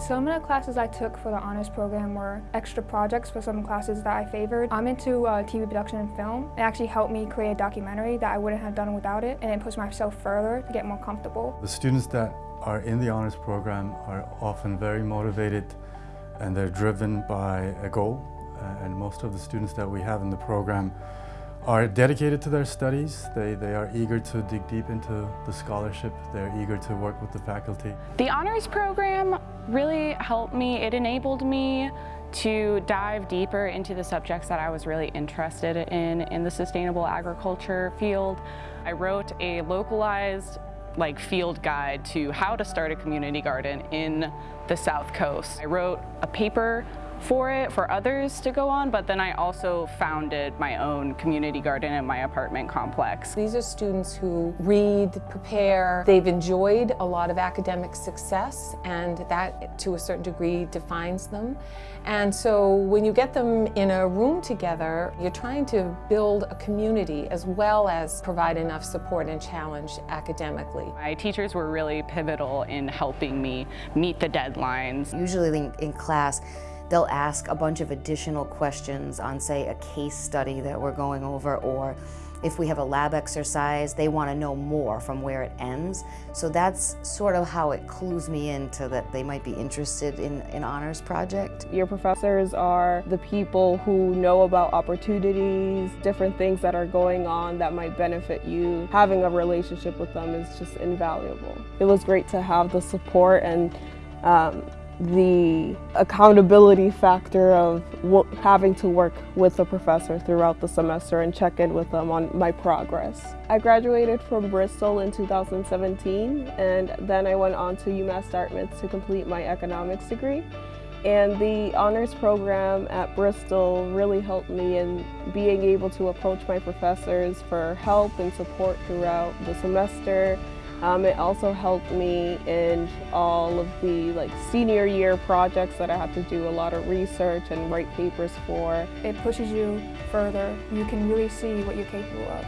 Some of the classes I took for the honors program were extra projects for some classes that I favored. I'm into uh, TV production and film. It actually helped me create a documentary that I wouldn't have done without it, and it pushed myself further to get more comfortable. The students that are in the honors program are often very motivated and they're driven by a goal. Uh, and most of the students that we have in the program are dedicated to their studies. They, they are eager to dig deep into the scholarship. They're eager to work with the faculty. The honors program really helped me. It enabled me to dive deeper into the subjects that I was really interested in in the sustainable agriculture field. I wrote a localized like field guide to how to start a community garden in the South Coast. I wrote a paper for it for others to go on, but then I also founded my own community garden in my apartment complex. These are students who read, prepare, they've enjoyed a lot of academic success and that to a certain degree defines them. And so when you get them in a room together, you're trying to build a community as well as provide enough support and challenge academically. My teachers were really pivotal in helping me meet the deadlines. Usually in, in class, they'll ask a bunch of additional questions on, say, a case study that we're going over, or if we have a lab exercise, they want to know more from where it ends. So that's sort of how it clues me into that they might be interested in an honors project. Your professors are the people who know about opportunities, different things that are going on that might benefit you. Having a relationship with them is just invaluable. It was great to have the support and um, the accountability factor of having to work with a professor throughout the semester and check in with them on my progress. I graduated from Bristol in 2017 and then I went on to UMass Dartmouth to complete my economics degree. And the honors program at Bristol really helped me in being able to approach my professors for help and support throughout the semester um, it also helped me in all of the like senior year projects that I had to do a lot of research and write papers for. It pushes you further. You can really see what you're capable of.